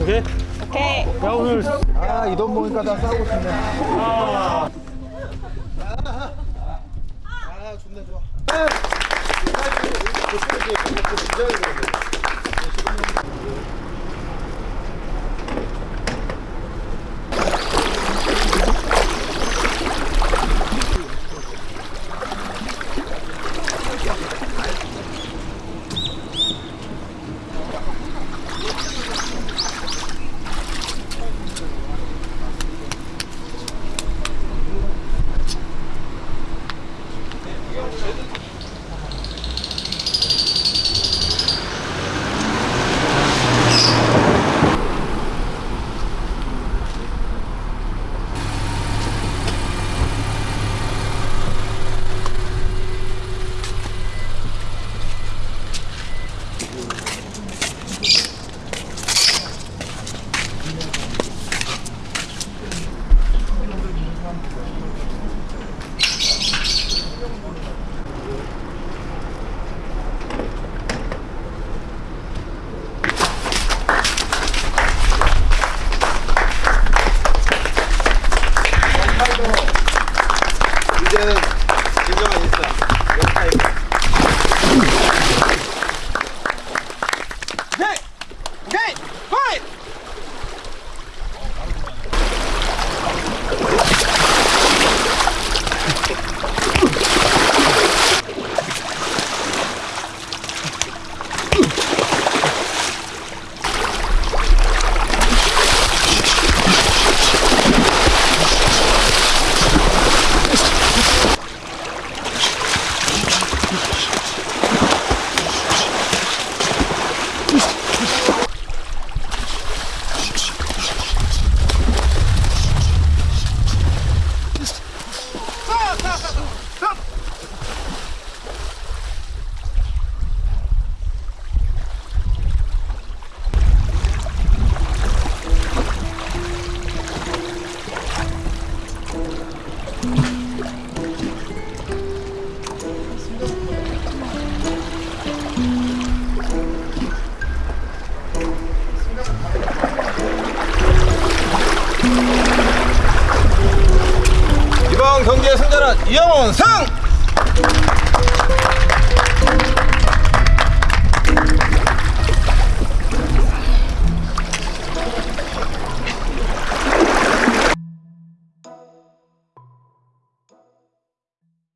오케이? 오케이. 야 오늘 아, 이돈 모니까 다 싸우고 싶네. 아, 아, 좋네, 좋아. い。 이영훈 승!